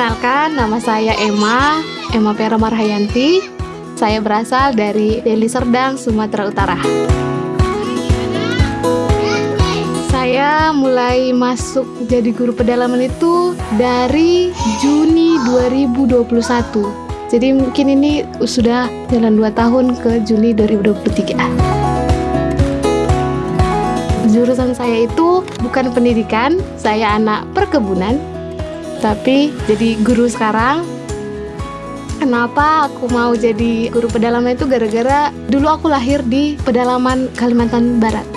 Perkenalkan, nama saya Emma, Emma Pera Marhayanti. Saya berasal dari Deli Serdang, Sumatera Utara. Saya mulai masuk jadi guru pedalaman itu dari Juni 2021. Jadi mungkin ini sudah jalan 2 tahun ke Juni 2023. Jurusan saya itu bukan pendidikan, saya anak perkebunan, tapi jadi guru sekarang Kenapa aku mau jadi guru pedalaman itu gara-gara dulu aku lahir di pedalaman Kalimantan Barat.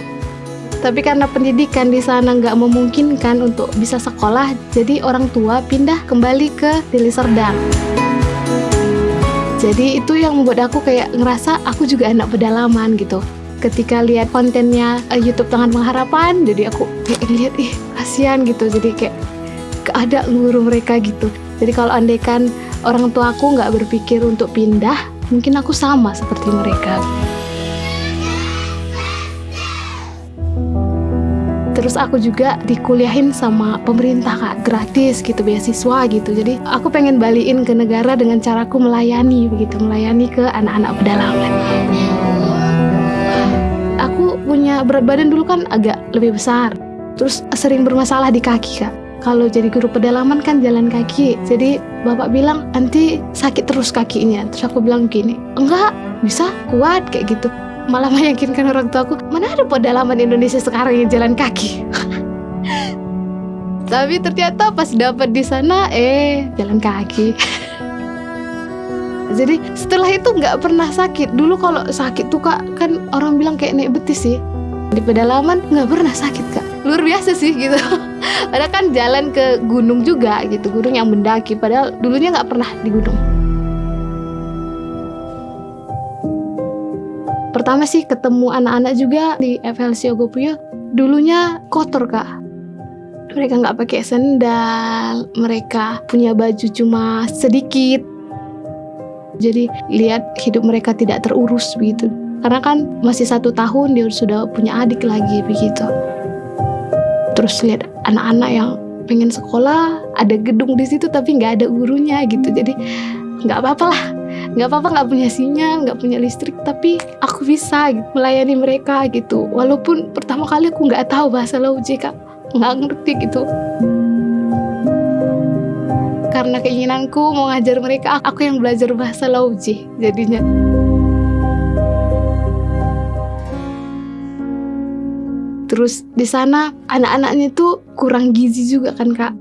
Tapi karena pendidikan di sana nggak memungkinkan untuk bisa sekolah, jadi orang tua pindah kembali ke Deli Serdang. Jadi itu yang membuat aku kayak ngerasa aku juga anak pedalaman gitu. Ketika lihat kontennya uh, YouTube Tangan Pengharapan, jadi aku kayak lihat ih kasihan gitu. Jadi kayak ada guru mereka gitu. Jadi kalau andaikan orang tua aku nggak berpikir untuk pindah mungkin aku sama seperti mereka. Terus aku juga dikuliahin sama pemerintah kak. Gratis gitu beasiswa gitu. Jadi aku pengen balikin ke negara dengan caraku melayani begitu melayani ke anak-anak pedalaman. Aku punya berat badan dulu kan agak lebih besar. Terus sering bermasalah di kaki kak kalau jadi guru pedalaman kan jalan kaki. Jadi bapak bilang nanti sakit terus kakinya. Terus aku bilang gini enggak bisa kuat kayak gitu. Malah meyakinkan orang tua aku mana ada pedalaman Indonesia sekarang yang jalan kaki? Tapi ternyata pas dapat di sana eh jalan kaki. Jadi setelah itu nggak pernah sakit. Dulu kalau sakit tuh kak kan orang bilang kayak naik betis sih. Di pedalaman nggak pernah sakit kak luar biasa sih gitu. Padahal kan jalan ke gunung juga gitu. Gunung yang mendaki padahal dulunya nggak pernah di gunung. Pertama sih ketemu anak-anak juga di FLC Ogopuyo dulunya kotor kak. Mereka nggak pakai sendal mereka punya baju cuma sedikit. Jadi lihat hidup mereka tidak terurus begitu. Karena kan masih satu tahun dia sudah punya adik lagi begitu terus lihat anak-anak yang pengen sekolah ada gedung di situ tapi nggak ada gurunya gitu. Jadi nggak apa-apa lah. Nggak apa-apa nggak punya sinyal nggak punya listrik tapi aku bisa gitu, melayani mereka gitu. Walaupun pertama kali aku nggak tahu bahasa Lauji kak. Nggak ngerti gitu. Karena keinginanku mau ngajar mereka aku yang belajar bahasa Lauji jadinya terus di sana anak-anaknya itu kurang gizi juga kan kak.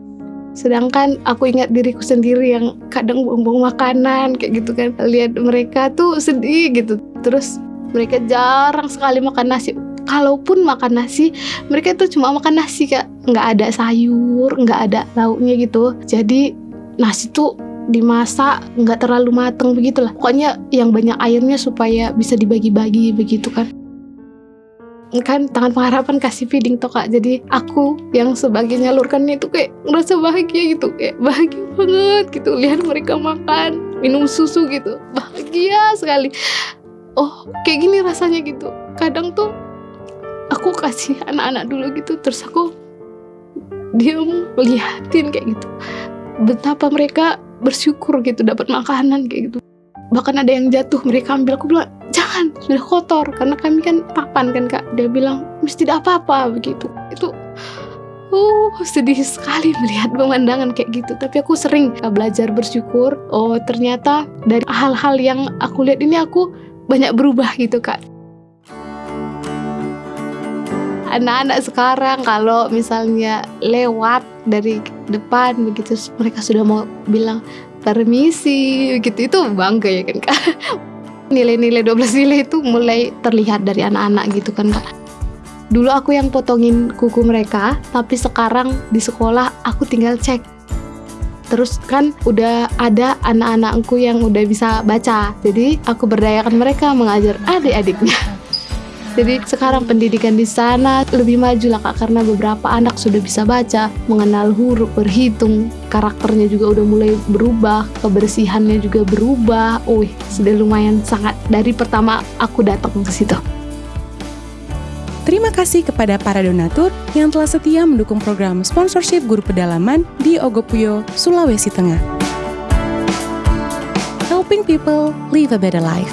Sedangkan aku ingat diriku sendiri yang kadang buang-buang makanan kayak gitu kan. Lihat mereka tuh sedih gitu. Terus mereka jarang sekali makan nasi. Kalaupun makan nasi mereka tuh cuma makan nasi kak. Nggak ada sayur nggak ada lauknya gitu. Jadi nasi tuh dimasak nggak terlalu mateng begitulah. Pokoknya yang banyak airnya supaya bisa dibagi-bagi begitu kan kan tangan pengharapan kasih feeding toh kak. Jadi aku yang sebagai nyalurkan itu kayak ngerasa bahagia gitu kayak bahagia banget gitu. Lihat mereka makan minum susu gitu. Bahagia sekali. Oh kayak gini rasanya gitu. Kadang tuh aku kasih anak-anak dulu gitu terus aku diam melihatin kayak gitu. Betapa mereka bersyukur gitu dapat makanan kayak gitu. Bahkan ada yang jatuh mereka ambil. Aku bilang jangan sudah kotor. Karena kami kan papan kan kak. Dia bilang mesti tidak apa-apa begitu. Itu uh sedih sekali melihat pemandangan kayak gitu. Tapi aku sering belajar bersyukur. Oh ternyata dari hal-hal yang aku lihat ini aku banyak berubah gitu kak. Anak-anak sekarang kalau misalnya lewat dari depan begitu mereka sudah mau bilang permisi gitu itu bangga ya kan kak nilai-nilai 12 nilai itu mulai terlihat dari anak-anak gitu kan kak. Dulu aku yang potongin kuku mereka tapi sekarang di sekolah aku tinggal cek. Terus kan udah ada anak-anakku yang udah bisa baca. Jadi aku berdayakan mereka mengajar adik-adiknya jadi sekarang pendidikan di sana lebih maju lah kak karena beberapa anak sudah bisa baca, mengenal huruf, berhitung, karakternya juga udah mulai berubah, kebersihannya juga berubah. Wih, sudah lumayan sangat dari pertama aku datang ke situ. Terima kasih kepada para donatur yang telah setia mendukung program sponsorship guru pedalaman di Ogopuyo, Sulawesi Tengah. Helping people live a better life.